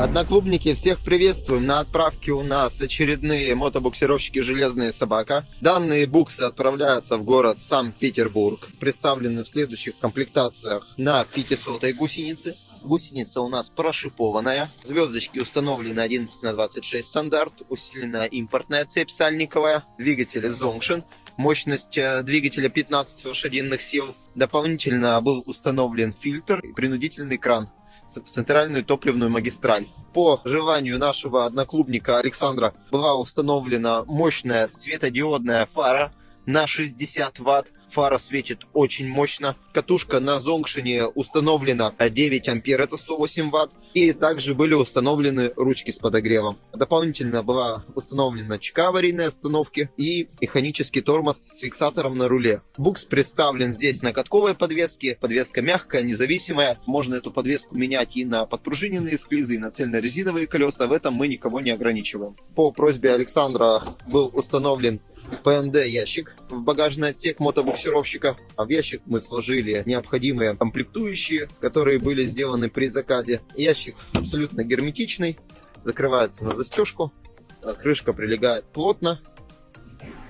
Одноклубники, всех приветствуем. На отправке у нас очередные мотобуксировщики «Железная собака». Данные буксы отправляются в город Санкт-Петербург. Представлены в следующих комплектациях на 500 гусенице. Гусеница у нас прошипованная. Звездочки установлены 11 на 26 стандарт. Усиленная импортная цепь сальниковая. Двигатели Zongshin. Мощность э, двигателя 15 лошадиных сил. Дополнительно был установлен фильтр и принудительный кран центральную топливную магистраль. По желанию нашего одноклубника Александра была установлена мощная светодиодная фара на 60 ватт. Фара светит очень мощно. Катушка на Зонгшине установлена 9 ампер, это 108 ватт. И также были установлены ручки с подогревом. Дополнительно была установлена чека аварийной остановки и механический тормоз с фиксатором на руле. Букс представлен здесь на катковой подвеске. Подвеска мягкая, независимая. Можно эту подвеску менять и на подпружиненные склизы, и на цельнорезиновые колеса. В этом мы никого не ограничиваем. По просьбе Александра был установлен ПНД ящик в багажный отсек мотобуксировщика. А в ящик мы сложили необходимые комплектующие, которые были сделаны при заказе. Ящик абсолютно герметичный, закрывается на застежку, крышка прилегает плотно.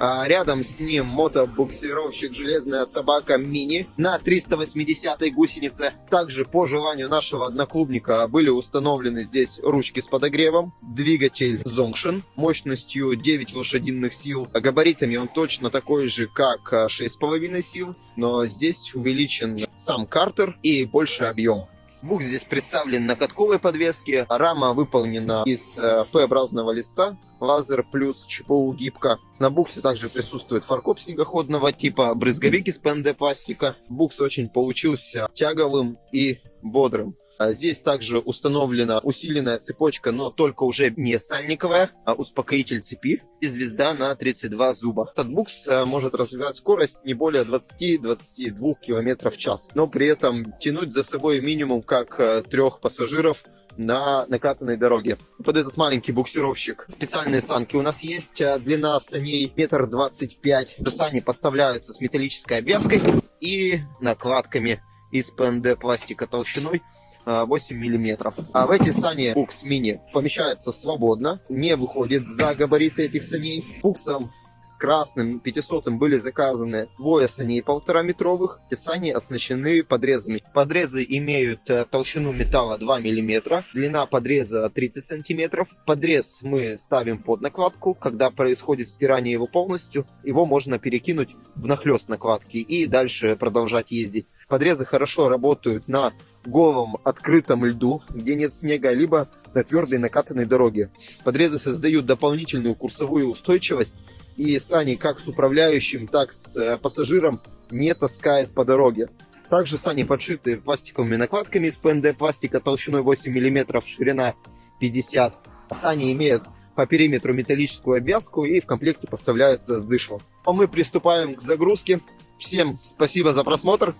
А рядом с ним мотобуксировщик «Железная собака мини» на 380 гусенице. Также по желанию нашего одноклубника были установлены здесь ручки с подогревом, двигатель Zongshin мощностью 9 лошадиных сил. А габаритами он точно такой же, как 6,5 сил, но здесь увеличен сам картер и больше объем. Букс здесь представлен на катковой подвеске. Рама выполнена из э, П-образного листа. Лазер плюс ЧПУ гибка. На буксе также присутствует фаркоп снегоходного типа, брызговик из ПНД пластика. Букс очень получился тяговым и бодрым. А здесь также установлена усиленная цепочка, но только уже не сальниковая, а успокоитель цепи и звезда на 32 зуба. Этот букс э, может развивать скорость не более 20-22 км в час, но при этом тянуть за собой минимум как э, трех пассажиров на накатанной дороге. Под этот маленький буксировщик специальные санки у нас есть. Э, длина саней метр двадцать пять. Сани поставляются с металлической обвязкой и накладками из ПНД пластика толщиной 8 миллиметров. А в эти сани Букс Мини помещается свободно, не выходит за габариты этих саней. Буксом с красным 500 были заказаны двое саней полтора метровых сани оснащены подрезами. Подрезы имеют э, толщину металла 2 мм, длина подреза 30 сантиметров. Подрез мы ставим под накладку, когда происходит стирание его полностью, его можно перекинуть в нахлест накладки и дальше продолжать ездить. Подрезы хорошо работают на голом открытом льду, где нет снега, либо на твердой накатанной дороге. Подрезы создают дополнительную курсовую устойчивость, и сани как с управляющим, так с э, пассажиром не таскает по дороге. Также сани подшиты пластиковыми накладками из ПНД пластика толщиной 8 мм, ширина 50 Сани имеют по периметру металлическую обвязку и в комплекте поставляются с дышлом. А мы приступаем к загрузке. Всем спасибо за просмотр.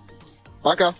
Пока!